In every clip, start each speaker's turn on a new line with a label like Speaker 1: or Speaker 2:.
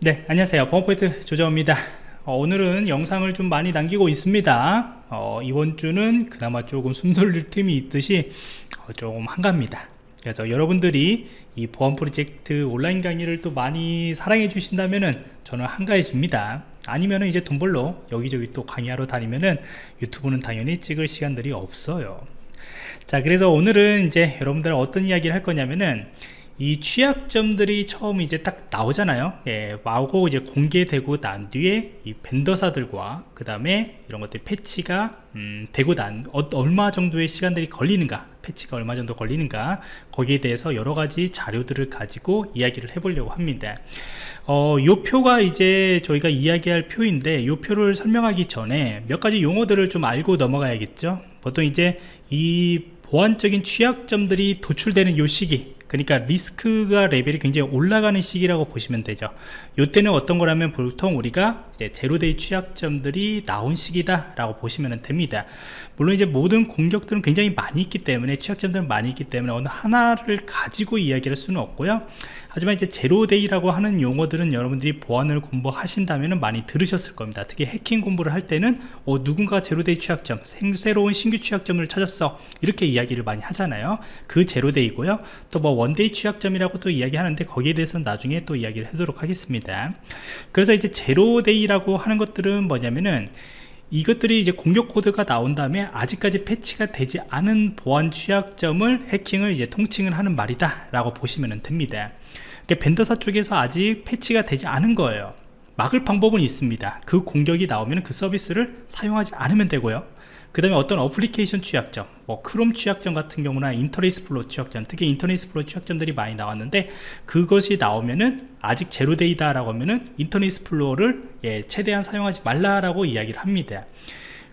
Speaker 1: 네 안녕하세요. 범포인트 조정입니다. 어, 오늘은 영상을 좀 많이 남기고 있습니다. 어, 이번 주는 그나마 조금 숨 돌릴 틈이 있듯이 어, 좀 한갑니다. 그래서 여러분들이 이 보안 프로젝트 온라인 강의를 또 많이 사랑해 주신다면은 저는 한가해집니다. 아니면은 이제 돈 벌러 여기저기 또 강의하러 다니면은 유튜브는 당연히 찍을 시간들이 없어요. 자 그래서 오늘은 이제 여러분들 어떤 이야기를 할 거냐면은 이 취약점들이 처음 이제 딱 나오잖아요. 예, 나오고 이제 공개되고 난 뒤에 이 벤더사들과 그 다음에 이런 것들 패치가 음, 되고 난 어, 얼마 정도의 시간들이 걸리는가 패치가 얼마 정도 걸리는가 거기에 대해서 여러 가지 자료들을 가지고 이야기를 해보려고 합니다. 어, 요 표가 이제 저희가 이야기할 표인데 요 표를 설명하기 전에 몇 가지 용어들을 좀 알고 넘어가야겠죠? 보통 이제 이 보안적인 취약점들이 도출되는 요 시기 그러니까 리스크가 레벨이 굉장히 올라가는 시기라고 보시면 되죠. 이때는 어떤 거라면 보통 우리가 이제 제로데이 취약점들이 나온 시기다 라고 보시면 됩니다. 물론 이제 모든 공격들은 굉장히 많이 있기 때문에 취약점들은 많이 있기 때문에 어느 하나를 가지고 이야기할 수는 없고요. 하지만 이제 제로데이라고 하는 용어들은 여러분들이 보안을 공부하신다면 많이 들으셨을 겁니다. 특히 해킹 공부를 할 때는 어, 누군가 zero-day 취약점 생, 새로운 신규 취약점을 찾았어. 이렇게 이야기를 많이 하잖아요. 그 zero-day고요. 또 뭐 one-day 취약점이라고 또 이야기하는데 거기에 대해서는 나중에 또 이야기를 하도록 하겠습니다. 그래서 이제 zero-day 라고 하는 것들은 뭐냐면은 이것들이 이제 공격 코드가 나온 다음에 아직까지 패치가 되지 않은 보안 취약점을 해킹을 이제 통칭을 하는 말이다 라고 보시면 됩니다. 그러니까 vendor사 쪽에서 아직 패치가 되지 않은 거예요. 막을 방법은 있습니다. 그 공격이 나오면 그 서비스를 사용하지 않으면 되고요 그 다음에 어떤 어플리케이션 취약점 뭐 크롬 취약점 같은 경우나 Internet Explorer 취약점 특히 Internet Explorer 취약점들이 많이 나왔는데 그것이 나오면은 아직 zero-day다 라고 하면은 Internet Explorer를 예, 최대한 사용하지 말라라고 이야기를 합니다.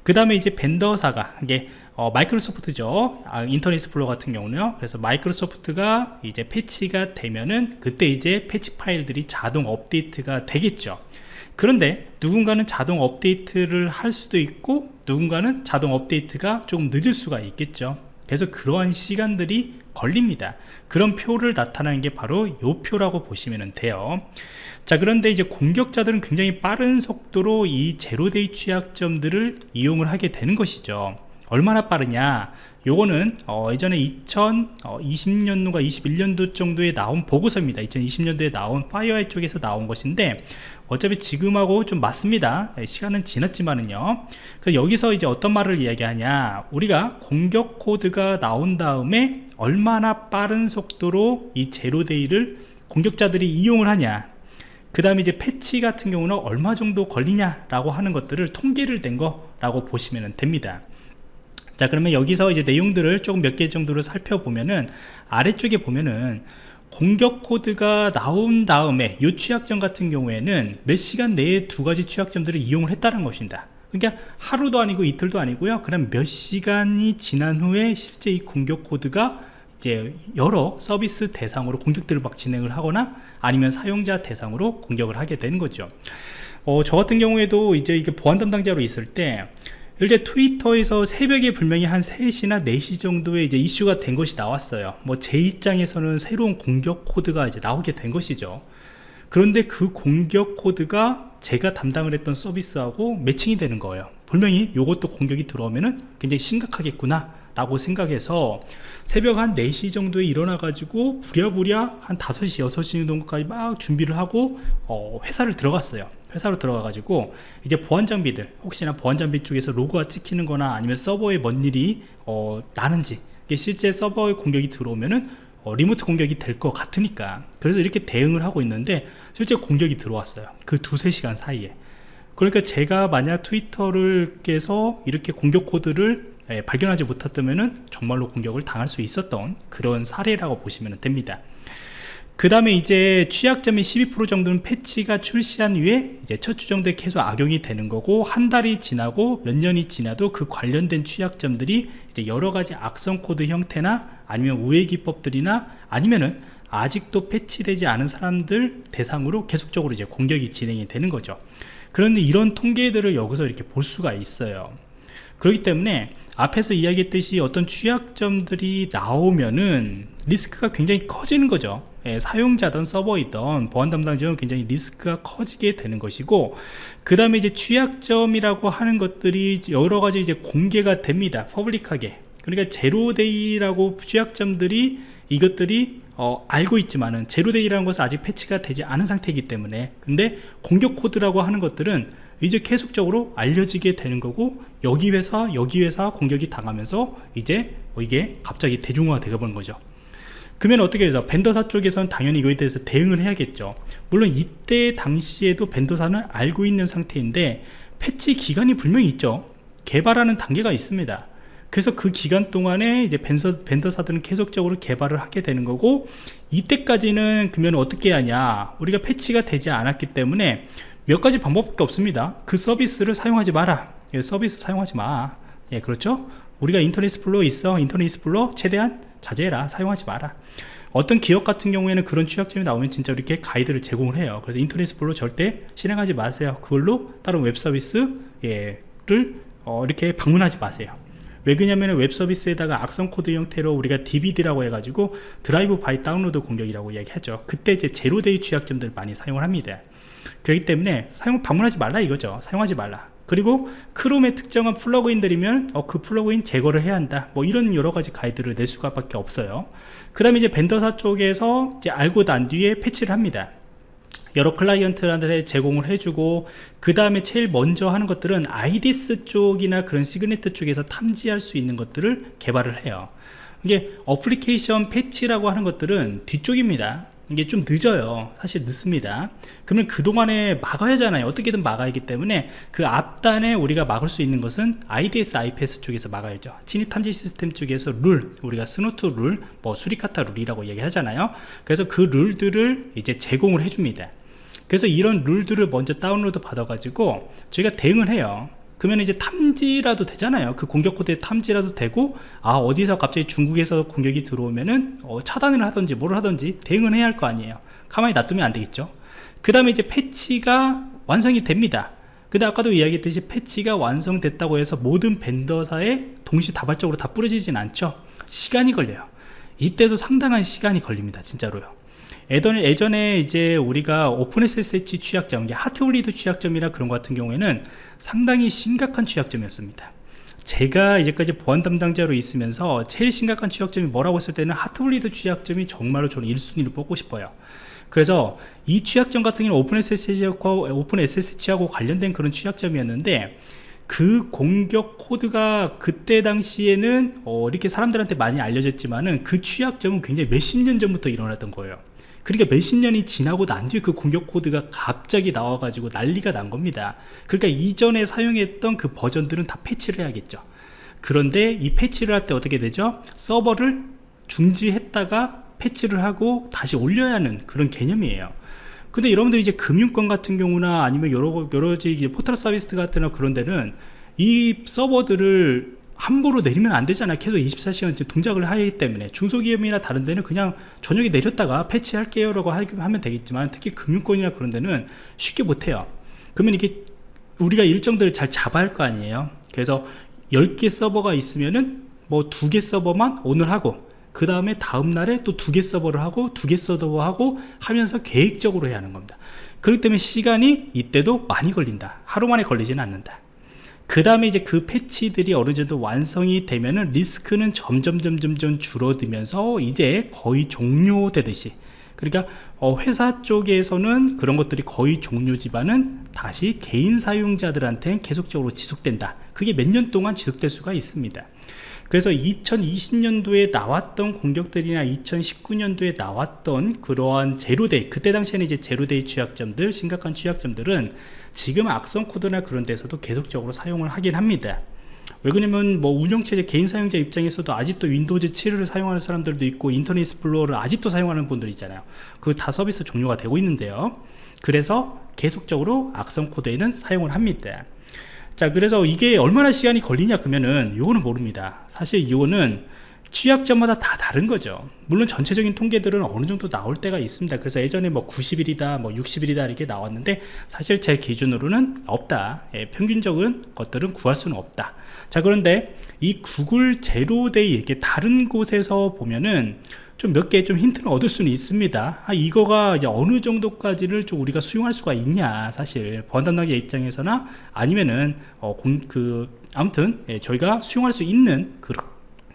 Speaker 1: 그 다음에 이제 vendor사가 이게 어, Microsoft죠. 아, Internet Explorer 같은 경우는요. 그래서 Microsoft가 이제 패치가 되면은 그때 이제 패치 파일들이 자동 업데이트가 되겠죠 그런데 누군가는 자동 업데이트를 할 수도 있고 누군가는 자동 업데이트가 조금 늦을 수가 있겠죠. 그래서 그러한 시간들이 걸립니다. 그런 표를 나타나는 게 바로 요 표라고 보시면 돼요. 자 그런데 이제 공격자들은 굉장히 빠른 속도로 이 zero-day 취약점들을 이용을 하게 되는 것이죠. 얼마나 빠르냐 요거는 어, 예전에 2020년도가 21년도 정도에 나온 보고서입니다. 2020년도에 나온 FireEye 쪽에서 나온 것인데 어차피 지금하고 좀 맞습니다. 예, 시간은 지났지만은요. 그 여기서 이제 어떤 말을 이야기하냐. 우리가 공격 코드가 나온 다음에 얼마나 빠른 속도로 이 제로데이를 공격자들이 이용을 하냐. 그 다음에 이제 패치 같은 경우는 얼마 정도 걸리냐 라고 하는 것들을 통계를 낸 거라고 보시면 됩니다 자 그러면 여기서 이제 내용들을 조금 몇 개 정도를 살펴보면은 아래쪽에 보면은 공격 코드가 나온 다음에 이 취약점 같은 경우에는 몇 시간 내에 두 가지 취약점들을 이용을 했다는 것입니다. 그러니까 하루도 아니고 이틀도 아니고요. 그럼 몇 시간이 지난 후에 실제 이 공격 코드가 이제 여러 서비스 대상으로 공격들을 막 진행을 하거나 아니면 사용자 대상으로 공격을 하게 되는 거죠. 어, 저 같은 경우에도 이제 이게 보안 담당자로 있을 때 일제 트위터에서 새벽에 분명히 한 3시나 4시 정도에 이제 이슈가 된 것이 나왔어요. 뭐 제 입장에서는 새로운 공격 코드가 이제 나오게 된 것이죠. 그런데 그 공격 코드가 제가 담당을 했던 서비스하고 매칭이 되는 거예요. 분명히 이것도 공격이 들어오면은 굉장히 심각하겠구나 라고 생각해서 새벽 한 4시 정도에 일어나 가지고 부랴부랴 한 5시 6시 정도까지 막 준비를 하고 어, 회사를 들어갔어요 회사로 들어가 가지고 이제 보안 장비들 혹시나 보안 장비 쪽에서 로고가 찍히는 거나 아니면 서버에 뭔 일이 어, 나는지 실제 서버에 공격이 들어오면은 어, remote 공격이 될 것 같으니까. 그래서 이렇게 대응을 하고 있는데 실제 공격이 들어왔어요. 그 두세 시간 사이에. 그러니까 제가 만약 Twitter를 깨서 이렇게 공격 코드를 예, 발견하지 못했다면 정말로 공격을 당할 수 있었던 그런 사례라고 보시면 됩니다 그 다음에 이제 취약점이 12% 정도는 패치가 출시한 후에 이제 첫 주 정도에 계속 악용이 되는 거고 한 달이 지나고 몇 년이 지나도 그 관련된 취약점들이 이제 여러 가지 악성 코드 형태나 아니면 우회 기법들이나 아니면은 아직도 패치되지 않은 사람들 대상으로 계속적으로 이제 공격이 진행이 되는 거죠. 그런데 이런 통계들을 여기서 이렇게 볼 수가 있어요. 그렇기 때문에 앞에서 이야기했듯이 어떤 취약점들이 나오면은 리스크가 굉장히 커지는 거죠. 예, 사용자든 서버이든 보안 담당자는 굉장히 리스크가 커지게 되는 것이고 그 다음에 이제 취약점이라고 하는 것들이 여러 가지 이제 공개가 됩니다 퍼블릭하게. 그러니까 제로데이라고 취약점들이 이것들이 어, 알고 있지만은 제로데이라는 것은 아직 패치가 되지 않은 상태이기 때문에 근데 공격 코드라고 하는 것들은 이제 계속적으로 알려지게 되는 거고 여기 회사 여기 회사 공격이 당하면서 이제 이게 갑자기 대중화가 되어 버는 거죠 그러면 어떻게 해서 벤더사 쪽에서는 당연히 이거에 대해서 대응을 해야겠죠. 물론 이때 당시에도 벤더사는 알고 있는 상태인데 패치 기간이 분명히 있죠. 개발하는 단계가 있습니다. 그래서 그 기간 동안에 이제 벤서, vendor사들은 계속적으로 개발을 하게 되는 거고 이때까지는 그러면 어떻게 하냐. 우리가 패치가 되지 않았기 때문에 몇 가지 방법밖에 없습니다. 그 서비스를 사용하지 마라. 예, 서비스 사용하지 마. 예, 그렇죠? 우리가 Internet Explorer 있어. Internet Explorer 최대한 자제해라 사용하지 마라. 어떤 기업 같은 경우에는 그런 취약점이 나오면 진짜 이렇게 가이드를 제공을 해요. 그래서 Internet Explorer 절대 실행하지 마세요. 그걸로 다른 웹 서비스를 어, 이렇게 방문하지 마세요. 왜 그러냐면 웹 서비스에다가 악성 코드 형태로 우리가 DBD라고 해가지고 drive-by download 공격이라고 얘기하죠. 그때 이제 zero-day 취약점들 많이 사용을 합니다. 그렇기 때문에 사용 방문하지 말라 이거죠. 사용하지 말라 그리고 Chrome의 특정한 plugin들이면 어, 그 plugin 제거를 해야 한다. 뭐 이런 여러가지 가이드를 낼 수가 밖에 없어요. 그 다음에 이제 vendor사 쪽에서 이제 알고 난 뒤에 패치를 합니다. 여러 클라이언트한테 제공을 해주고 그 다음에 제일 먼저 하는 것들은 IDS 쪽이나 그런 시그네트 쪽에서 탐지할 수 있는 것들을 개발을 해요. 이게 어플리케이션 패치라고 하는 것들은 뒤쪽입니다 이게 좀 늦어요. 사실 늦습니다. 그러면 그동안에 막아야 하잖아요. 어떻게든 막아야 하기 때문에 그 앞단에 우리가 막을 수 있는 것은 IDS, IPS 쪽에서 막아야죠. 침입 탐지 시스템 쪽에서 룰 우리가 Snort 룰, 뭐 Suricata 룰이라고 얘기하잖아요. 그래서 그 룰들을 이제 제공을 해줍니다. 그래서 이런 룰들을 먼저 다운로드 받아 가지고 저희가 대응을 해요 그러면 이제 탐지라도 되잖아요. 그 공격 코드에 탐지라도 되고 아 어디서 갑자기 중국에서 공격이 들어오면은 어, 차단을 하든지 뭘 하든지 대응을 해야 할 거 아니에요. 가만히 놔두면 안 되겠죠. 그 다음에 이제 패치가 완성이 됩니다. 근데 아까도 이야기했듯이 패치가 완성됐다고 해서 모든 벤더사에 동시다발적으로 다 뿌려지진 않죠. 시간이 걸려요. 이때도 상당한 시간이 걸립니다 진짜로요 예전에, 예전에 이제 우리가 OpenSSH 취약점, Heartbleed 취약점이나 그런 것 같은 경우에는 상당히 심각한 취약점이었습니다. 제가 이제까지 보안 담당자로 있으면서 제일 심각한 취약점이 뭐라고 했을 때는 Heartbleed 취약점이 정말로 저는 1순위를 뽑고 싶어요. 그래서 이 취약점 같은 경우는 OpenSSH하고, OpenSSH하고 관련된 그런 취약점이었는데 그 공격 코드가 그때 당시에는 어, 이렇게 사람들한테 많이 알려졌지만은 그 취약점은 굉장히 몇십 년 전부터 일어났던 거예요. 그러니까 몇십 년이 지나고 난 뒤에 그 공격 코드가 갑자기 나와가지고 난리가 난 겁니다. 그러니까 이전에 사용했던 그 버전들은 다 패치를 해야겠죠. 그런데 이 패치를 할 때 어떻게 되죠? 서버를 중지했다가 패치를 하고 다시 올려야 하는 그런 개념이에요. 근데 여러분들이 이제 금융권 같은 경우나 아니면 여러 여러 포털 서비스 같은 그런 데는 이 서버들을 함부로 내리면 안 되잖아요. 계속 24시간 동작을 하기 때문에. 중소기업이나 다른 데는 그냥 저녁에 내렸다가 패치할게요 라고 하면 되겠지만 특히 금융권이나 그런 데는 쉽게 못해요. 그러면 이게 우리가 일정들을 잘 잡아야 할 거 아니에요. 그래서 10개 서버가 있으면은 뭐 두 개 서버만 오늘 하고 그 다음에 다음날에 또 두 개 서버를 하고 두 개 서버 하고 하면서 계획적으로 해야 하는 겁니다. 그렇기 때문에 시간이 이때도 많이 걸린다. 하루 만에 걸리지는 않는다 그 다음에 이제 그 패치들이 어느 정도 완성이 되면은 리스크는 점점 점점 줄어들면서 이제 거의 종료되듯이. 그러니까 어 회사 쪽에서는 그런 것들이 거의 종료지만은 다시 개인 사용자들한테 계속적으로 지속된다. 그게 몇 년 동안 지속될 수가 있습니다 그래서 2020년도에 나왔던 공격들이나 2019년도에 나왔던 그러한 zero-day 그때 당시에는 이제 zero-day 취약점들 심각한 취약점들은 지금 악성 코드나 그런 데서도 계속적으로 사용을 하긴 합니다. 왜 그러냐면 뭐 운영체제 개인 사용자 입장에서도 아직도 Windows 7을 사용하는 사람들도 있고 Internet Explorer를 아직도 사용하는 분들 있잖아요. 그 다 서비스 종료가 되고 있는데요. 그래서 계속적으로 악성 코드에는 사용을 합니다 자 그래서 이게 얼마나 시간이 걸리냐 그러면은 요거는 모릅니다. 사실 이거는 취약점마다 다 다른 거죠. 물론 전체적인 통계들은 어느 정도 나올 때가 있습니다. 그래서 예전에 뭐 90일이다 뭐 60일이다 이렇게 나왔는데 사실 제 기준으로는 없다. 예, 평균적인 것들은 구할 수는 없다. 자 그런데 이 구글 제로데이 이렇게 다른 곳에서 보면은 좀 몇개좀 힌트를 얻을 수는 있습니다. 아, 이거가 이제 어느 정도까지를 좀 우리가 수용할 수가 있냐 사실. 보안 담당자 입장에서나 아니면은 어, 공, 그 아무튼 예, 저희가 수용할 수 있는 그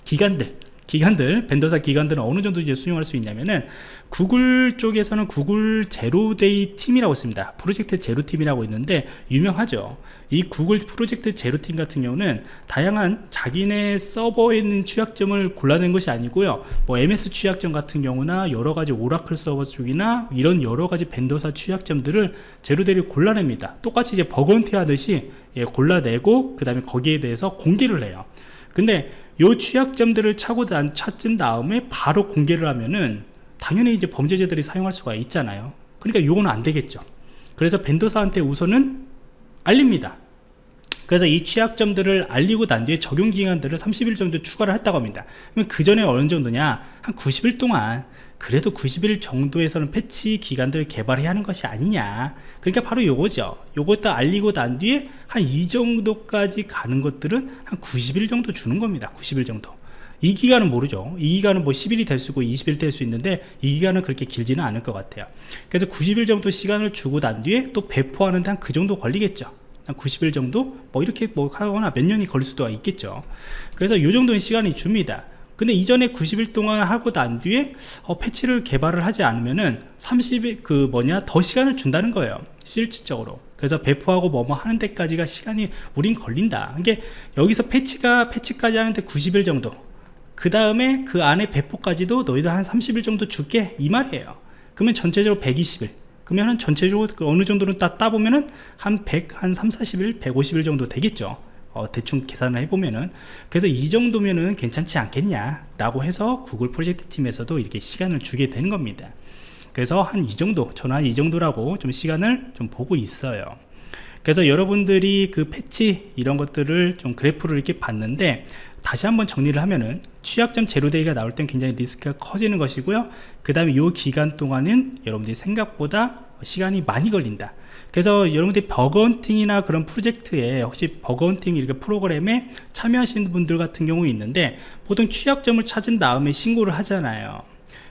Speaker 1: 기간들 기관들 vendor사 기관들은 어느 정도 이제 수용할 수 있냐면은 구글 쪽에서는 구글 zero-day 팀이라고 있습니다. Project Zero팀이라고 있는데 유명하죠. 이 구글 Project Zero팀 같은 경우는 다양한 자기네 서버에 있는 취약점을 골라낸 것이 아니고요. 뭐 MS 취약점 같은 경우나 여러가지 오라클 서버 쪽이나 이런 여러가지 vendor사 취약점들을 제로데이를 골라냅니다. 똑같이 이제 버건티 하듯이 예, 골라내고 그 다음에 거기에 대해서 공개를 해요. 근데 요 취약점들을 차고 난 찾은 다음에 바로 공개를 하면은 당연히 이제 범죄자들이 사용할 수가 있잖아요. 그러니까 요거는 안 되겠죠. 그래서 벤더사한테 우선은 알립니다. 그래서 이 취약점들을 알리고 난 뒤에 적용 기간들을 30일 정도 추가를 했다고 합니다. 그러면 그 전에 어느 정도냐? 한 90일 동안 그래도 90일 정도에서는 패치 기간들을 개발해야 하는 것이 아니냐. 그러니까 바로 요거죠. 요것도 알리고 난 뒤에 한 이 정도까지 가는 것들은 한 90일 정도 주는 겁니다. 90일 정도. 이 기간은 모르죠. 이 기간은 뭐 10일이 될 수고 있고 20일 될 수 있는데 이 기간은 그렇게 길지는 않을 것 같아요. 그래서 90일 정도 시간을 주고 난 뒤에 또 배포하는데 한 그 정도 걸리겠죠. 한 90일 정도? 뭐 이렇게 뭐 하거나 몇 년이 걸릴 수도 있겠죠. 그래서 이 정도의 시간이 줍니다 근데 이전에 90일 동안 하고 난 뒤에 어, 패치를 개발을 하지 않으면은 30일 그 뭐냐 더 시간을 준다는 거예요 실질적으로. 그래서 배포하고 뭐뭐 하는 데까지가 시간이 우린 걸린다. 이게 여기서 패치가 패치까지 하는데 90일 정도. 그 다음에 그 안에 배포까지도 너희들 한 30일 정도 줄게 이 말이에요. 그러면 전체적으로 120일. 그러면은 전체적으로 그 어느 정도는 딱 따보면은 한 100, 한 3, 40일, 150일 정도 되겠죠 어, 대충 계산을 해보면은 그래서 이 정도면은 괜찮지 않겠냐 라고 해서 구글 프로젝트 팀에서도 이렇게 시간을 주게 되는 겁니다. 그래서 한 이 정도 저는 한 이 정도라고 좀 시간을 좀 보고 있어요. 그래서 여러분들이 그 패치 이런 것들을 좀 그래프를 이렇게 봤는데 다시 한번 정리를 하면은 취약점 제로데이가 나올 땐 굉장히 리스크가 커지는 것이고요. 그 다음에 이 기간 동안은 여러분들이 생각보다 시간이 많이 걸린다 그래서 여러분들이 bug hunting이나 그런 프로젝트에 혹시 bug hunting 이렇게 프로그램에 참여하시는 분들 같은 경우 있는데 보통 취약점을 찾은 다음에 신고를 하잖아요.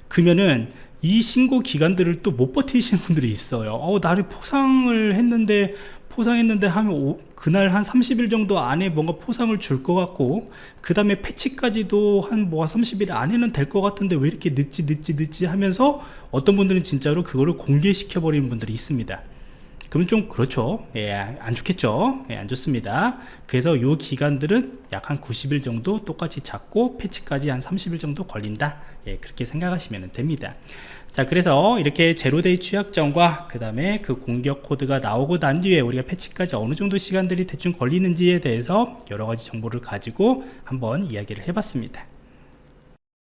Speaker 1: 그러면은 이 신고 기간들을 또 못 버티시는 분들이 있어요. 어, 나를 포상을 했는데 포상했는데 하면 오, 그날 한 30일 정도 안에 뭔가 포상을 줄 것 같고 그 다음에 패치까지도 한 뭐 30일 안에는 될 것 같은데 왜 이렇게 늦지 늦지 늦지 하면서 어떤 분들은 진짜로 그거를 공개시켜 버리는 분들이 있습니다 그러면 좀 그렇죠. 예, 안 좋겠죠. 예, 안 좋습니다. 그래서 요 기간들은 약 한 90일 정도 똑같이 잡고 패치까지 한 30일 정도 걸린다. 예, 그렇게 생각하시면 됩니다. 자 그래서 이렇게 제로데이 취약점과 그 다음에 그 공격 코드가 나오고 난 뒤에 우리가 패치까지 어느 정도 시간들이 대충 걸리는지에 대해서 여러 가지 정보를 가지고 한번 이야기를 해봤습니다